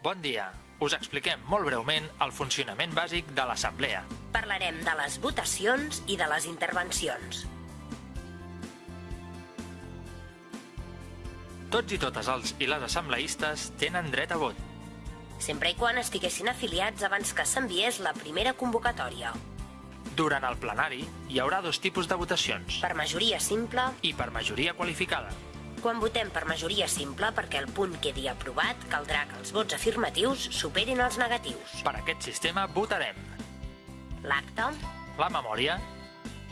Bon dia. Us expliquem molt breument el funcionament bàsic de l'Assemblea. Parlarem de les votacions i de les intervencions. Tots i totes els i les assembleistes tenen dret a vot. Sempre i quan estiguessin afiliats abans que s'enviés la primera convocatòria. Durant el plenari hi haurà dos tipus de votacions, Per majoria simple, i per majoria qualificada. Quan votem per majoria simple perquè el punt quedi aprovat, caldrà que els vots afirmatius superin els negatius. Per aquest sistema votarem L'acte, la memòria,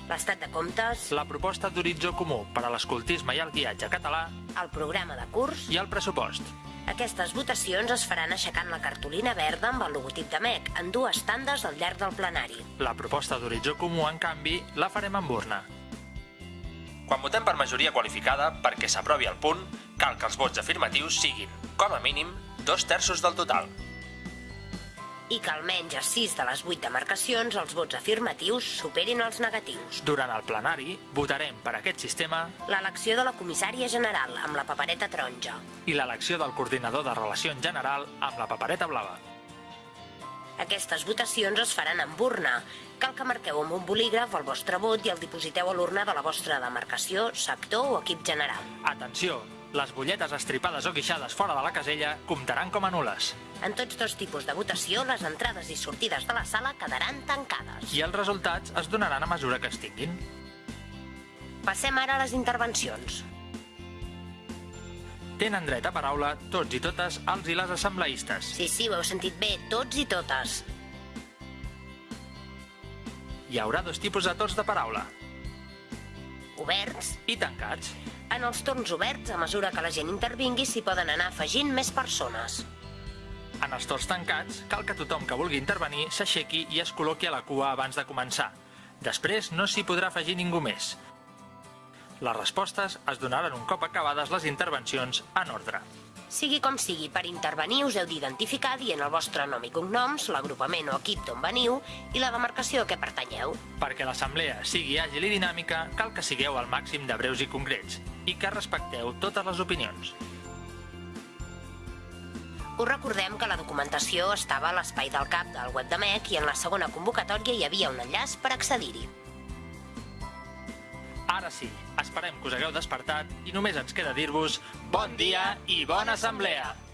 l'estat de comptes, la proposta d'horitzó comú per a l'escoltisme i el guiatge català el programa de curs... i el pressupost. Aquestes votacions es faran aixecant la cartolina verda amb el logotip de MEC en dues tandes al llarg del plenari. La proposta d'horitzó comú, en canvi, la farem amb urna. Quan votem per majoria qualificada, perquè s'aprovi el punt, cal que els vots afirmatius siguin, com a mínim, dos terços del total. I que almenys a 6 de les 8 demarcacions els vots afirmatius superin els negatius. Durant el plenari, votarem per aquest sistema L'elecció de la comissària general amb la papereta taronja. i l'elecció del coordinador de relació en general amb la papereta blava. Aquestes votacions es faran amb urna. Cal que marqueu amb un bolígraf el vostre vot i el dipositeu a l'urna de la vostra demarcació, sector o equip general. Atenció! Les butlletes estripades o guixades fora de la casella comptaran com a nules En tots dos tipus de votació, les entrades i sortides de la sala quedaran tancades. i els resultats es donaran a mesura que es tinguin. Passem ara a les intervencions. Tenen dret a paraula tots i totes els i les assembleistes. Sí, sí, ho heu sentit bé, tots i totes. Hi haurà dos tipus de torns de paraula, Oberts. i tancats. En els torns oberts, a mesura que la gent intervingui, s'hi poden anar afegint més persones. En els torns tancats, cal que tothom que vulgui intervenir s'aixequi i es col·loqui a la cua abans de començar. Després no s'hi podrà afegir ningú més. Les respostes es donaran un cop acabades les intervencions en ordre. Sigui com sigui, per intervenir us heu d'identificar dient el vostre nom i cognoms, l'agrupament o equip d'on veniu i la demarcació a què pertanyeu. Perquè l'assemblea sigui àgil i dinàmica, cal que sigueu al màxim de breus i concrets i que respecteu totes les opinions. Us recordem que la documentació estava a l'espai del CAP del web de MEC i en la segona convocatòria hi havia un enllaç per accedir-hi. Ara sí, esperem que us hagueu despertat i només ens queda dir-vos bon dia i bona assemblea!